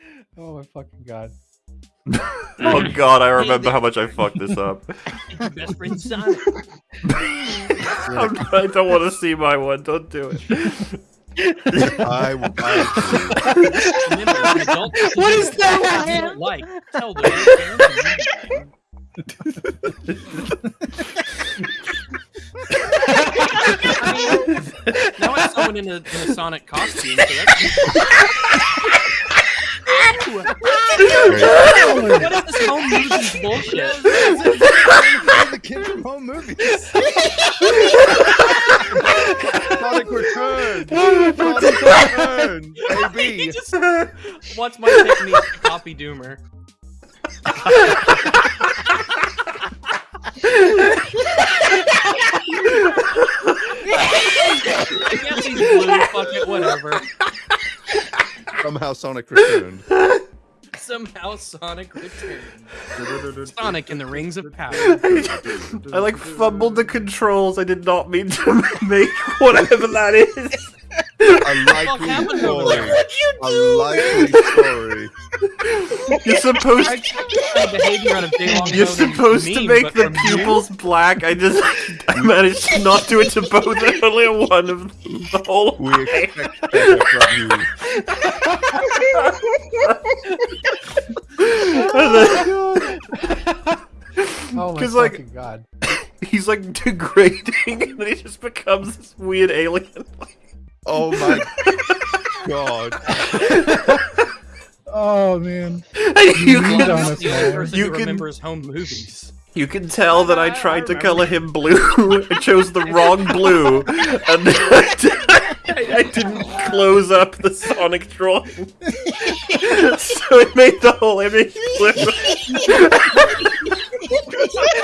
Oh my fucking god. oh god, I remember how much I fucked this up. Best friend Sonic. I'm, don't want to see my one. Don't do it. I, I Remember, an adult has to What do is what that? You don't like. Tell them. your parents and I mean, now it's someone in a, in a Sonic costume. So that's... what is this home movies bullshit? the kid from home movies. Sonic Return. Sonic Return. He Baby. just watch my technique to copy Doomer. I guess he's blue. Fuck it, whatever. Somehow Sonic Returned. Somehow Sonic returned. Sonic in the Rings of Power. I like fumbled the controls. I did not mean to make whatever that is. A likely happened over story. there? A likely story. You're supposed I checked the kind of behavior on a day long You're supposed to make the pupils black. I just I managed to not do it to both. and Only one of them the whole We expect better from you. And then- Oh my oh like- fucking god. he's like degrading, and then he just becomes this weird alien. Oh my god. Oh man. you, He's can, on us, the only man. person You who can- remembers home movies. you can tell that I tried to color him blue. I chose the wrong blue, and then I didn't close up the Sonic drawing, so it made the whole image flip.